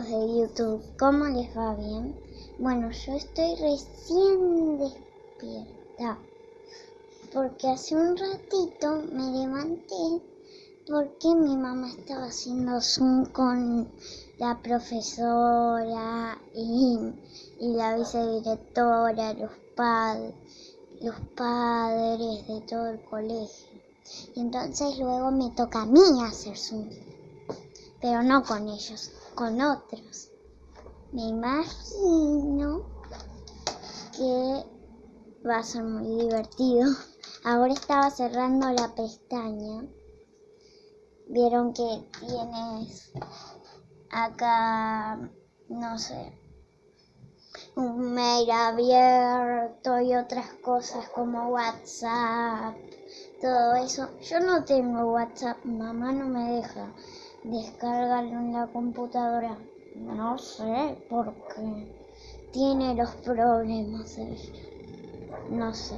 de YouTube, ¿cómo les va bien? Bueno, yo estoy recién despierta porque hace un ratito me levanté porque mi mamá estaba haciendo Zoom con la profesora y, y la vicedirectora, los, padres, los padres de todo el colegio. Y entonces luego me toca a mí hacer Zoom pero no con ellos, con otros. Me imagino que va a ser muy divertido. Ahora estaba cerrando la pestaña. Vieron que tienes acá, no sé, un mail abierto y otras cosas como WhatsApp, todo eso. Yo no tengo WhatsApp, mamá no me deja descargarlo en la computadora. No sé por qué. Tiene los problemas No sé.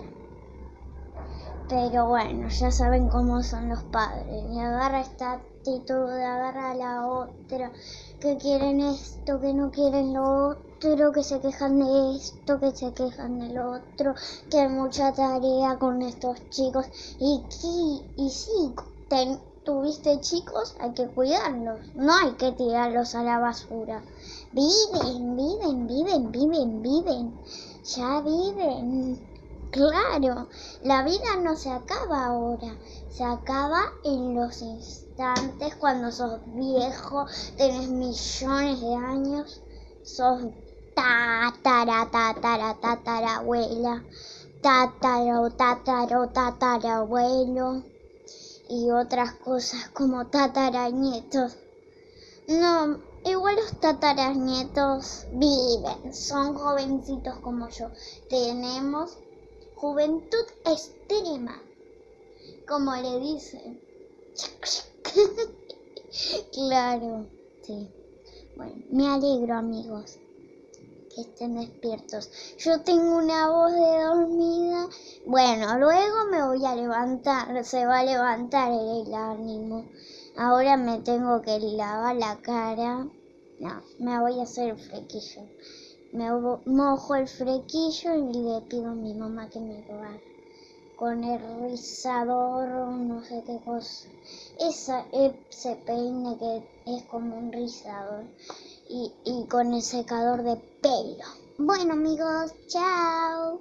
Pero bueno, ya saben cómo son los padres. Y agarra esta actitud, agarra la otra, que quieren esto, que no quieren lo otro, que se quejan de esto, que se quejan del otro, que hay mucha tarea con estos chicos. Y, y, y sí, ten, tuviste chicos, hay que cuidarlos, no hay que tirarlos a la basura. Viven, viven, viven, viven, viven, ya viven. Claro, la vida no se acaba ahora, se acaba en los instantes cuando sos viejo, tenés millones de años, sos tatara, tatara, tatarabuela, tataro, tataro, tatarabuelo y otras cosas como tatarañetos. No, igual los tatarañetos viven, son jovencitos como yo. Tenemos juventud extrema, como le dicen. claro, sí. Bueno, me alegro amigos que estén despiertos. Yo tengo una voz de dormida. Bueno, luego me voy a levantar, se va a levantar el ánimo. Ahora me tengo que lavar la cara. No, me voy a hacer el frequillo. Me mojo el frequillo y le pido a mi mamá que me lo haga. Con el rizador, no sé qué cosa. Esa, ese peine que es como un rizador y, y con el secador de pelo. Bueno amigos, chao.